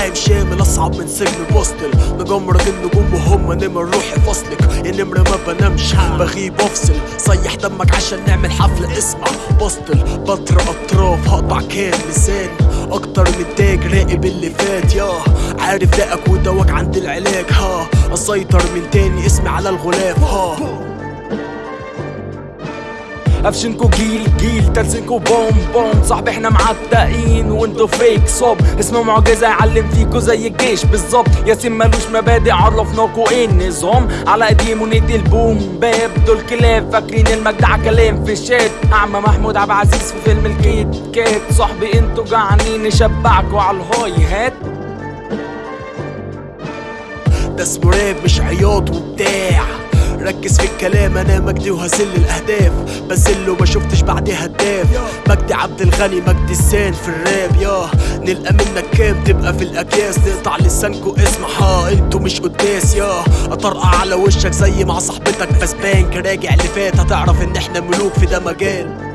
حام شامل أصعب من سجن بوستل مجمرك النجوم وهم نمر روحي فصلك. يا نمر ما بنامش بغيب افصل صيح دمك عشان نعمل حفلة اسمع. بوستل بطر أطراف هقطع كام لساني أكتر من تاج راقب اللي فات ياه عارف دقك ودواك عند العلاج ها. أسيطر من تاني اسمي على الغلاف ها. قفشنكو جيل جيل ترسنكو بوم بوم. صاحبي إحنا معتقين وانتو فيك صوب. اسمه معجزة يعلم فيكو زي الجيش بالظبط. ياسين ملوش مبادئ عرفناكو إيه النظام. على قديم وندي البوم. باب دول كلاب فاكرين المجدع كلام في الشات أعمى محمود عبد العزيز في فيلم الكيت كات. صاحبي انتو جعانين نشبعكو على الهاي هات. ده اسمه راب مش عياط وبتاع. ركز في الكلام أنا مجدي وهزل الأهداف. بزل وما شفتش بعدي هداف مجدي عبد الغني مجدي السان في الراب يا. نلقى منك كام؟ تبقى في الاكياس نقطع لسانكو اسمع ها أنتوا مش قداس يا. أطرقع على وشك زي مع صاحبتك فاسبانك راجع اللي فات. هتعرف إن إحنا ملوك في ده مجال.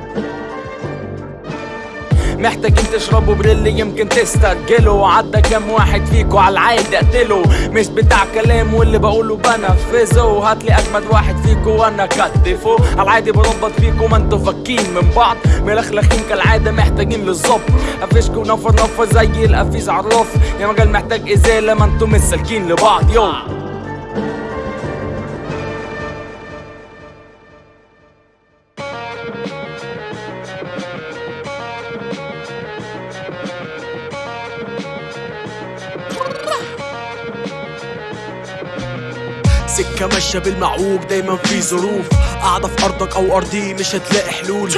محتاجين تشربوا بريل يمكن تسترجلوا عدى كام واحد فيكوا على العادي اقتله مش بتاع كلام واللي بقوله بنفذه. هاتلي أجمد واحد فيكوا وأنا كتفه على العادي بربط فيكوا ما أنتوا فاكين من بعض. ملخلخين كالعادة محتاجين للظبط. قفشكوا نفر نفر زي القفيز عراف يا مجال محتاج إزالة ما أنتوا مش سالكين لبعض. يو. سكة ماشية بالمعوج دايما في ظروف. قاعدة في أرضك أو أرضي مش هتلاقي حلول.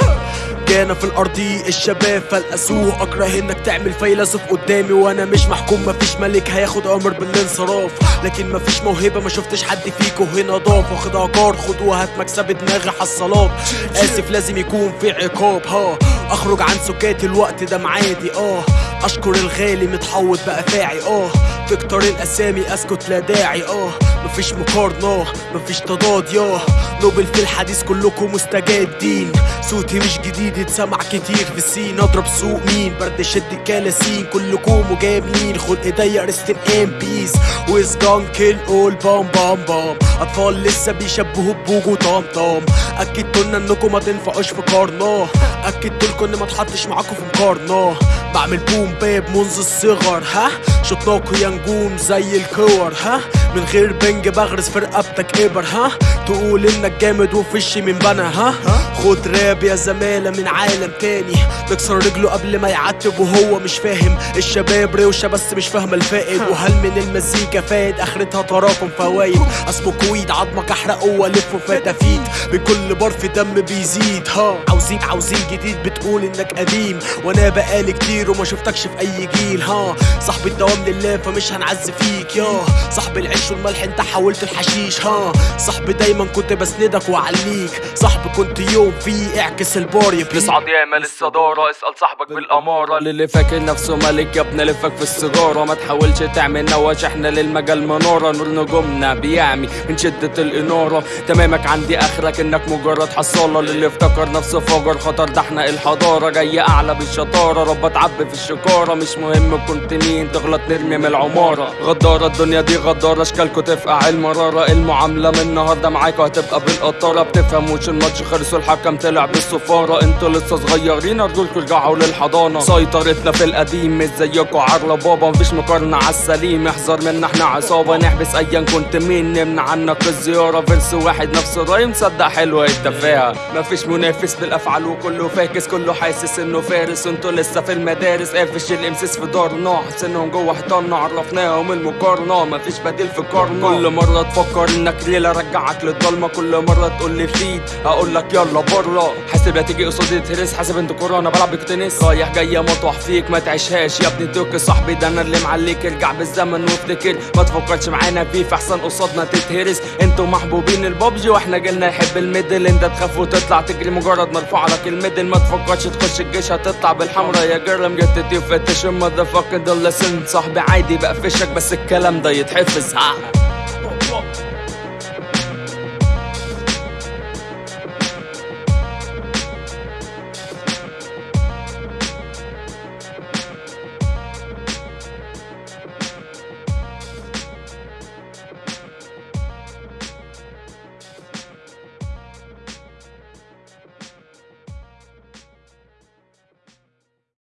جانا في الأرضي الشباب فالأسوه أكره إنك تعمل فيلسوف قدامي وأنا مش محكوم. مفيش ملك هياخد أمر بالانصراف. لكن مفيش موهبة ما شفتش حد فيكو هنا ضاف. واخد عقار خد وهات مكسب دماغي حصلات آسف لازم يكون في عقاب ها. أخرج عن سكات الوقت ده معادي آه. أشكر الغالي متحوط بأفاعي آه تكتر الأسامي أسكت لا داعي. آه مفيش مقارنة مفيش تضاد. ياه نوبل في الحديث كلكم مستجدين صوتي مش جديد اتسمع كتير في السين. أضرب سوق مين؟ برد شد الكلاسين كلكم مجاملين. خد ايديا ريست ام بيس ويز جان كيل اول بام بام بام. أطفال لسه بيشبهوا بوجو طام طام. اكدتوا لنا إنكم ما تنفعوش في قارنة اكدتوا لكم إن ما اتحطش معاكم في مقارنة. بعمل بوم باب منذ الصغر ها؟ شطناكوا يا نجوم زي الكور ها؟ من غير بنج بغرس في رقبتك إبر ها؟ تقول إنك جامد وفشي من بنا ها؟ خد راب يا زمالة من عالم تاني. نكسر رجله قبل ما يعتب وهو مش فاهم. الشباب روشة بس مش فاهمة الفائد. وهل من المزيكا فايد؟ آخرتها تراكم فوايد. اسمه كويد عظمك احرقه وألفه فتافيت من كل بار في دم بيزيد ها؟ عاوزين عاوزين جديد بتقول إنك قديم. وأنا بقالي كتير وما شفتكش في أي جيل ها؟ صاحب الدوام لله فمش هنعز فيك يا؟ صاحب العيش والملح انت حولت الحشيش ها؟ صاحبي دايما كنت بسندك واعليك صاحبي كنت يوم فيه اعكس البار نصعد ياما للصدارة اسأل صاحبك بالأمارة. للي فاكر نفسه ملك يا ابن لفك في السيجارة. ما تحاولش تعمل نواش إحنا للمجال منارة. نور نجومنا بيعمي من شدة الإنارة. تمامك عندي آخرك إنك مجرد حصالة. للي افتكر نفسه فجر خطر ده إحنا الحضارة. جاي أعلى بالشطارة رب تعبي في الشكارة. مش مهم كنت مين تغلط نرمي من العمارة. غدارة الدنيا دي غدارة اشكالكوا تفقع المرارة المعاملة من النهاردة معاكوا هتبقى بالقطارة. بتفهموش الماتش خلص والحكم طلع بالصفارة. أنتوا لسه صغيرين ارجولكوا ارجعوا للحضانة. سيطرتنا في القديم مش زيكوا عرة بابا مفيش مقارنة عالسليم احذر منا إحنا عصابة نحبس ايا كنت مين. نمنع عنك الزيارة فيرس واحد نفس الرايم صدق حلوة التفاهة مفيش منافس بالأفعال وكله فاكس كله حاسس إنه فارس. أنتوا لسه في المدارس قافش الامسيس في دارنا حسنهم جوه حيطاننا عرفناهم المقارنة. مفيش بديل قارنة كل مرة تفكر إنك ليلة رجعك للضلمة كل مرة تقول لي فيد هقول لك يلا بره حاسب لا تيجي قصادي تهرس حاسب انت كورونا بلعب بتنس رايح جاي مطوح فيك ما تعيشهاش يا ابني. دوك صاحبي ده أنا اللي معليك. ارجع بالزمن وافتكر ما تفكرش معانا بيف احسن قصادنا تتهرس. أنتوا محبوبين البابجي وإحنا جيلنا يحب الميدل. انت تخاف وتطلع تجري مجرد مرفوع لك الميدل ما تفكرش تخش الجيش هتطلع بالحمرا يا جرم جت تفتش المذا فاكر ده صاحبي عادي بقفشك بس الكلام ده يتحفظ. ها